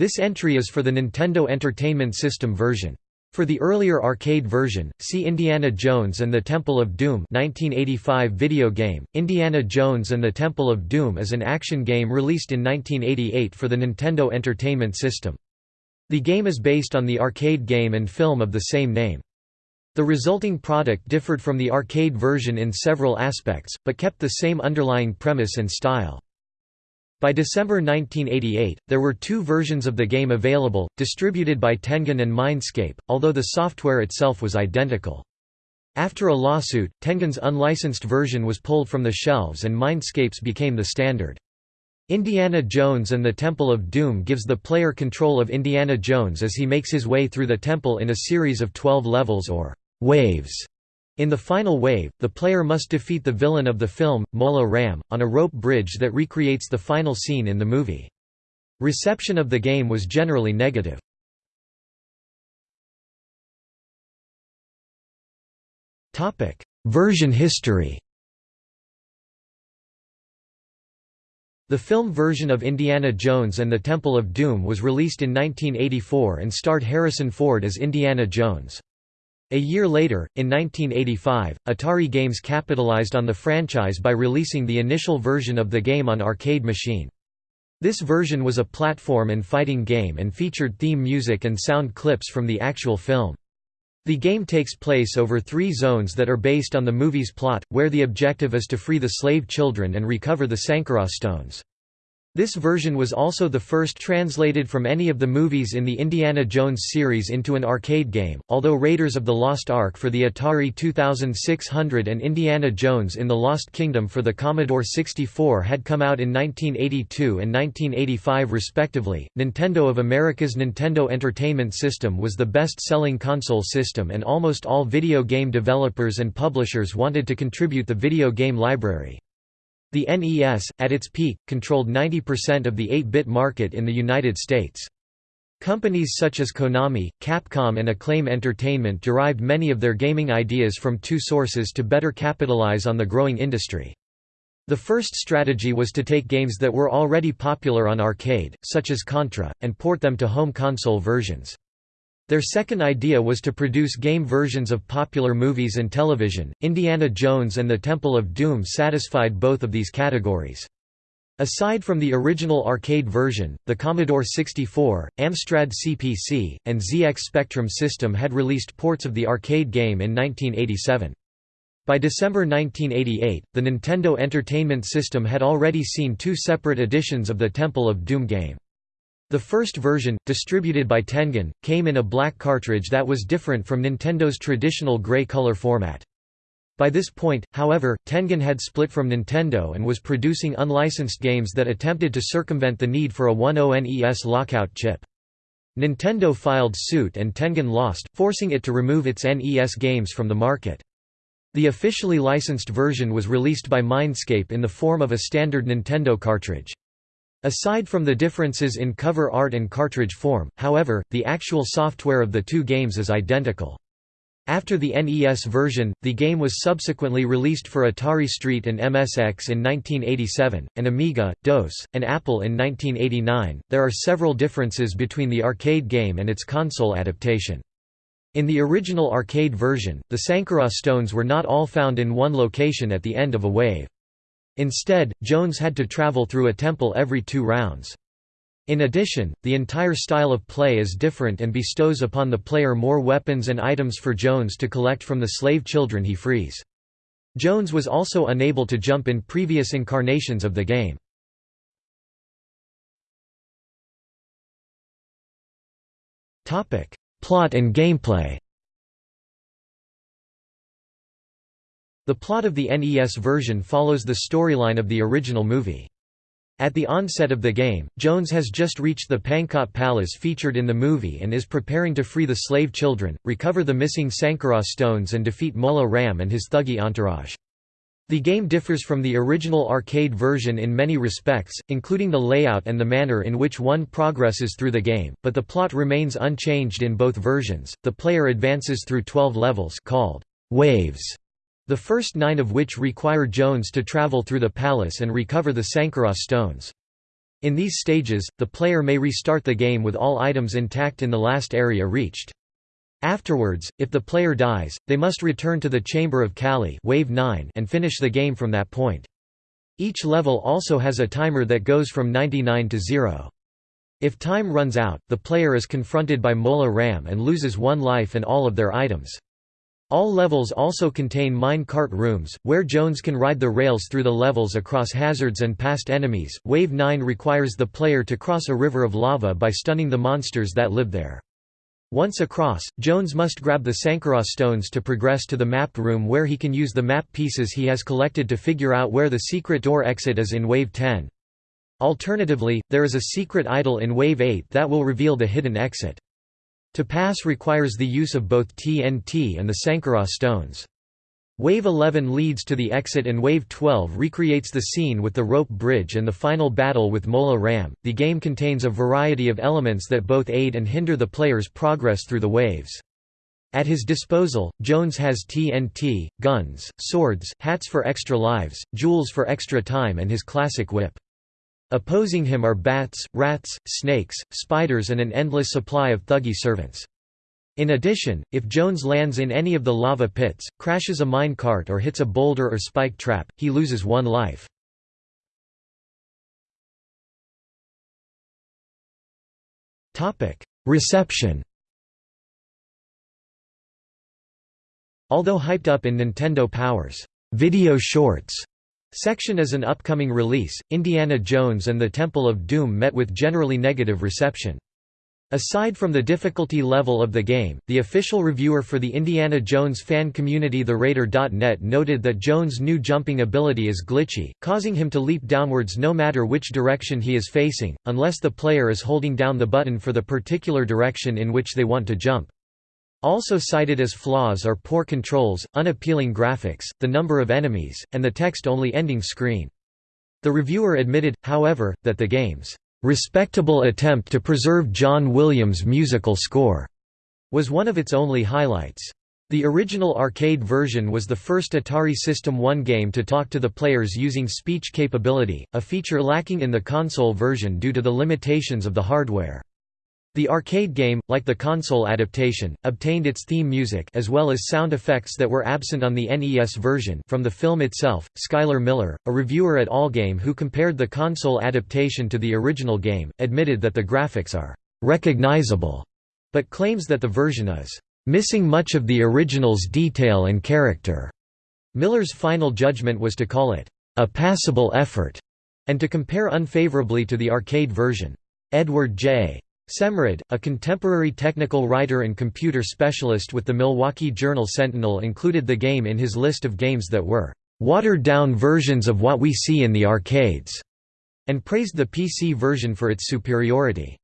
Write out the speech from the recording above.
This entry is for the Nintendo Entertainment System version. For the earlier arcade version, see Indiana Jones and the Temple of Doom 1985 video game. Indiana Jones and the Temple of Doom is an action game released in 1988 for the Nintendo Entertainment System. The game is based on the arcade game and film of the same name. The resulting product differed from the arcade version in several aspects, but kept the same underlying premise and style. By December 1988, there were two versions of the game available, distributed by Tengen and Mindscape, although the software itself was identical. After a lawsuit, Tengen's unlicensed version was pulled from the shelves and Mindscape's became the standard. Indiana Jones and the Temple of Doom gives the player control of Indiana Jones as he makes his way through the temple in a series of 12 levels or waves in the final wave, the player must defeat the villain of the film, Mola Ram, on a rope bridge that recreates the final scene in the movie. Reception of the game was generally negative. Version history The film version of Indiana Jones and the Temple of Doom was released in 1984 and starred Harrison Ford as Indiana Jones. A year later, in 1985, Atari Games capitalized on the franchise by releasing the initial version of the game on arcade machine. This version was a platform and fighting game and featured theme music and sound clips from the actual film. The game takes place over three zones that are based on the movie's plot, where the objective is to free the slave children and recover the Sankara stones. This version was also the first translated from any of the movies in the Indiana Jones series into an arcade game, although Raiders of the Lost Ark for the Atari 2600 and Indiana Jones in the Lost Kingdom for the Commodore 64 had come out in 1982 and 1985 respectively. Nintendo of America's Nintendo Entertainment System was the best-selling console system and almost all video game developers and publishers wanted to contribute the video game library. The NES, at its peak, controlled 90% of the 8-bit market in the United States. Companies such as Konami, Capcom and Acclaim Entertainment derived many of their gaming ideas from two sources to better capitalize on the growing industry. The first strategy was to take games that were already popular on arcade, such as Contra, and port them to home console versions. Their second idea was to produce game versions of popular movies and television. Indiana Jones and the Temple of Doom satisfied both of these categories. Aside from the original arcade version, the Commodore 64, Amstrad CPC, and ZX Spectrum system had released ports of the arcade game in 1987. By December 1988, the Nintendo Entertainment System had already seen two separate editions of the Temple of Doom game. The first version, distributed by Tengen, came in a black cartridge that was different from Nintendo's traditional gray color format. By this point, however, Tengen had split from Nintendo and was producing unlicensed games that attempted to circumvent the need for a 10NES lockout chip. Nintendo filed suit and Tengen lost, forcing it to remove its NES games from the market. The officially licensed version was released by Mindscape in the form of a standard Nintendo cartridge. Aside from the differences in cover art and cartridge form, however, the actual software of the two games is identical. After the NES version, the game was subsequently released for Atari ST and MSX in 1987, and Amiga, DOS, and Apple in 1989. There are several differences between the arcade game and its console adaptation. In the original arcade version, the Sankara stones were not all found in one location at the end of a wave. Instead, Jones had to travel through a temple every two rounds. In addition, the entire style of play is different and bestows upon the player more weapons and items for Jones to collect from the slave children he frees. Jones was also unable to jump in previous incarnations of the game. Plot and gameplay The plot of the NES version follows the storyline of the original movie. At the onset of the game, Jones has just reached the Pankot Palace featured in the movie and is preparing to free the slave children, recover the missing Sankara stones and defeat Mola Ram and his Thuggee entourage. The game differs from the original arcade version in many respects, including the layout and the manner in which one progresses through the game, but the plot remains unchanged in both versions. The player advances through 12 levels called waves the first nine of which require Jones to travel through the palace and recover the Sankara stones. In these stages, the player may restart the game with all items intact in the last area reached. Afterwards, if the player dies, they must return to the Chamber of Kali wave 9 and finish the game from that point. Each level also has a timer that goes from 99 to 0. If time runs out, the player is confronted by Mola Ram and loses one life and all of their items. All levels also contain mine cart rooms, where Jones can ride the rails through the levels across hazards and past enemies. Wave 9 requires the player to cross a river of lava by stunning the monsters that live there. Once across, Jones must grab the Sankara stones to progress to the map room where he can use the map pieces he has collected to figure out where the secret door exit is in Wave 10. Alternatively, there is a secret idol in Wave 8 that will reveal the hidden exit. To pass requires the use of both TNT and the Sankara stones. Wave 11 leads to the exit and Wave 12 recreates the scene with the rope bridge and the final battle with Mola Ram. The game contains a variety of elements that both aid and hinder the player's progress through the waves. At his disposal, Jones has TNT, guns, swords, hats for extra lives, jewels for extra time and his classic whip. Opposing him are bats, rats, snakes, spiders and an endless supply of Thuggee servants. In addition, if Jones lands in any of the lava pits, crashes a mine cart or hits a boulder or spike trap, he loses one life. Reception Although hyped up in Nintendo Power's video shorts Section as an upcoming release, Indiana Jones and the Temple of Doom met with generally negative reception. Aside from the difficulty level of the game, the official reviewer for the Indiana Jones fan community TheRaider.net noted that Jones' new jumping ability is glitchy, causing him to leap downwards no matter which direction he is facing, unless the player is holding down the button for the particular direction in which they want to jump. Also cited as flaws are poor controls, unappealing graphics, the number of enemies, and the text-only ending screen. The reviewer admitted, however, that the game's "...respectable attempt to preserve John Williams' musical score," was one of its only highlights. The original arcade version was the first Atari System 1 game to talk to the players using speech capability, a feature lacking in the console version due to the limitations of the hardware. The arcade game, like the console adaptation, obtained its theme music as well as sound effects that were absent on the NES version from the film itself. Skyler Miller, a reviewer at Allgame who compared the console adaptation to the original game, admitted that the graphics are recognizable, but claims that the version is missing much of the original's detail and character. Miller's final judgment was to call it a passable effort and to compare unfavorably to the arcade version. Edward J. Semrad, a contemporary technical writer and computer specialist with the Milwaukee Journal Sentinel included the game in his list of games that were «watered-down versions of what we see in the arcades», and praised the PC version for its superiority.